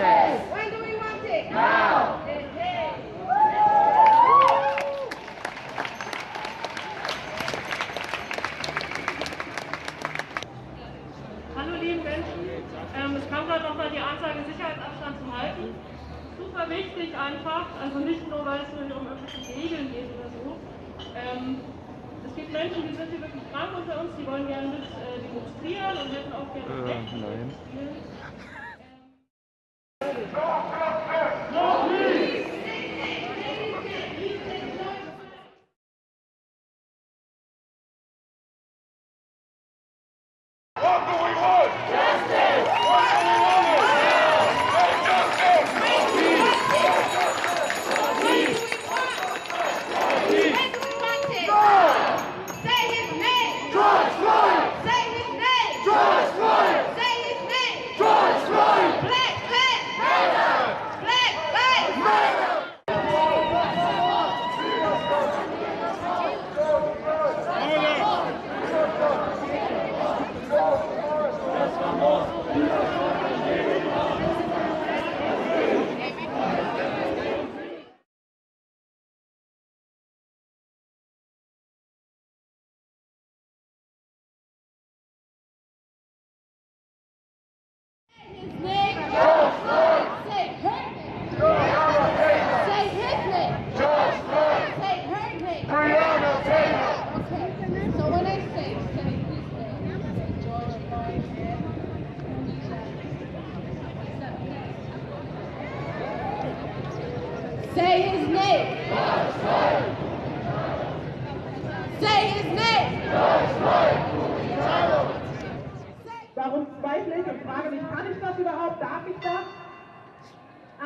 Justice. When do we want it? Now. Hallo lieben Menschen, ähm, es kam gerade nochmal die Ansage, Sicherheitsabstand zu halten. Super wichtig einfach, also nicht nur, weil es nur hier um irgendwelche Regeln geht oder so. Ähm, es gibt Menschen, die sind hier wirklich krank unter uns, die wollen gerne mit äh, demonstrieren und hätten auch gerne Äh, nein. demonstrieren. When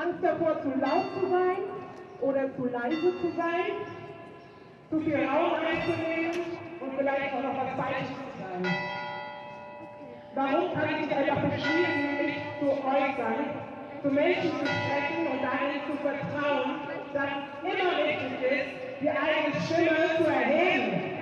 Angst davor, zu laut zu sein oder zu leise zu sein, zu viel Raum einzunehmen und vielleicht auch noch was Falsches zu sagen. Warum kann ich nicht einfach beschließen, mich zu äußern, zu Menschen zu sprechen und darin zu vertrauen, dass es immer wichtig ist, die eigene Stimme zu erheben?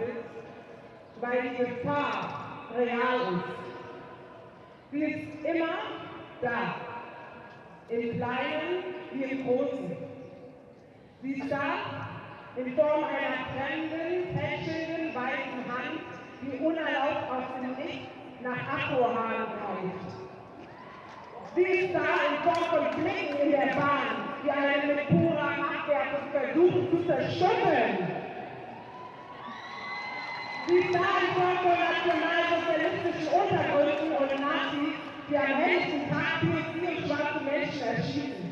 Ist, weil die Gefahr real ist. Sie ist immer da. Im Kleinen wie im Großen. Sie ist da in Form einer fremden, tätschelnden, weißen Hand, die unerlaubt aus dem Nichts nach Akkuhahn greift. Sie ist da in Form von Blicken in der Bahn, die einen mit purer Machtwerke versuchen zu zerstückeln. Form von nationalsozialistischen Untergründen und Nazis, die am helllichten Tag PSC und schwarze Menschen erschießen.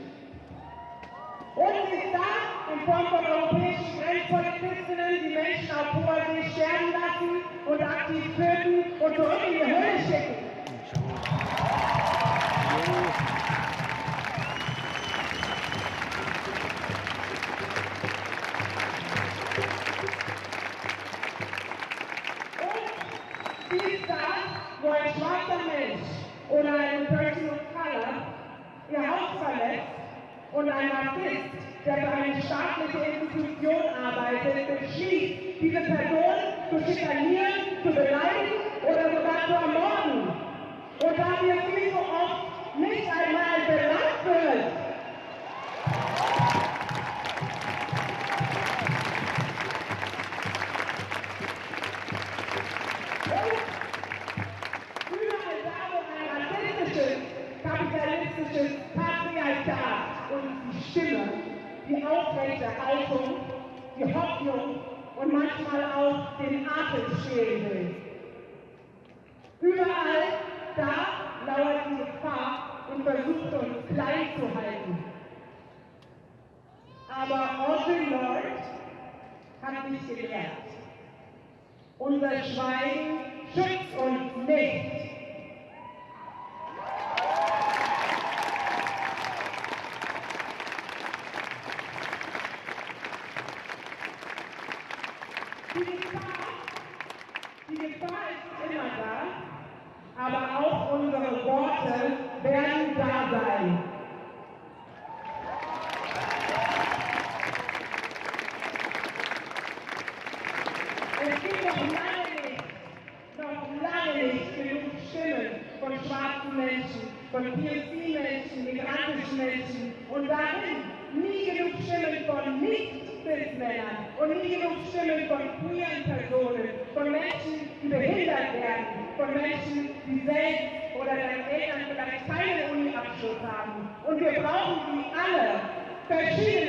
Und sie da in Form von europäischen Grenzpolizistinnen, die Menschen auf hoher See sterben lassen und aktiv töten und zurück in die Hölle schicken. Und ein Rassist, der für eine staatliche Institution arbeitet, beschließt, diese Person zu schikanieren, zu beleidigen oder sogar zu ermorden. Und da wir viel so oft nicht einmal Stimme, die aufrechte Haltung, die Hoffnung und manchmal auch den Atem stehlen will. Überall da lauert die Gefahr und versucht uns klein zu halten. Aber Audre Lorde hat mich gelehrt. Unser Schweigen schützt uns nicht. Die Gefahr, die Gefahr ist immer da, aber auch unsere Worte werden da sein. Es gibt noch lange nicht, noch lange nicht genug Stimmen von schwarzen Menschen, von POC-Menschen, migrantischen Menschen und darin nie genug Stimmen von Nicht-Cis-Männern und nie genug Stimmen von queeren Personen, von Menschen, die behindert werden, von Menschen, die selbst oder deren Eltern vielleicht keinen Uni-Abschluss haben. Und wir brauchen sie alle. Verschiedene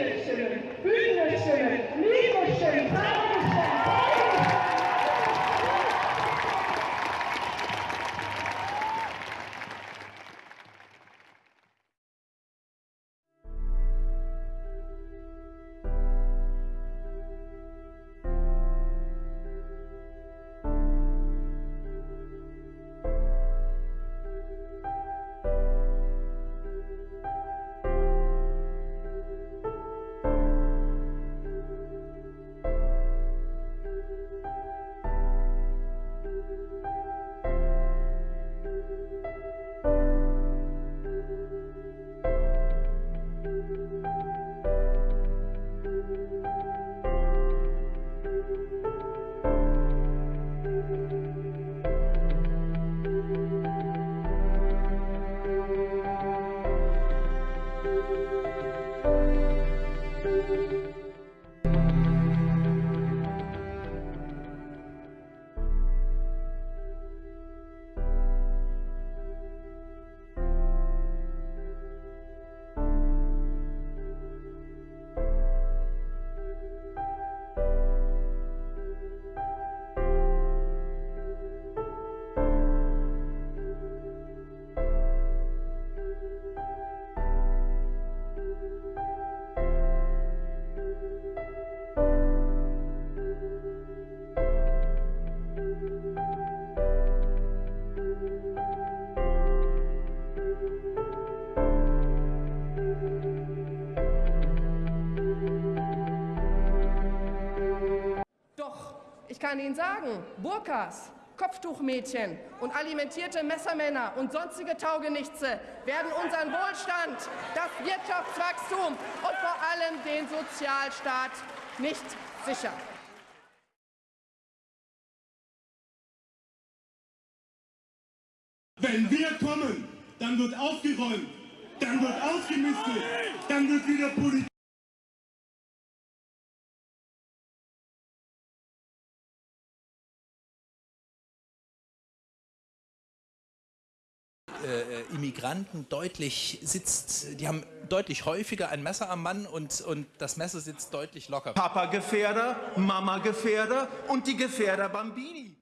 ich kann Ihnen sagen, Burkas, Kopftuchmädchen und alimentierte Messermänner und sonstige Taugenichtse werden unseren Wohlstand, das Wirtschaftswachstum und vor allem den Sozialstaat nicht sichern. Wenn wir kommen, dann wird aufgeräumt, dann wird ausgemistet, dann wird wieder Politik. Äh, Immigranten deutlich sitzt, die haben deutlich häufiger ein Messer am Mann und, und das Messer sitzt deutlich locker. Papa Gefährder, Mama Gefährder und die Gefährder Bambini.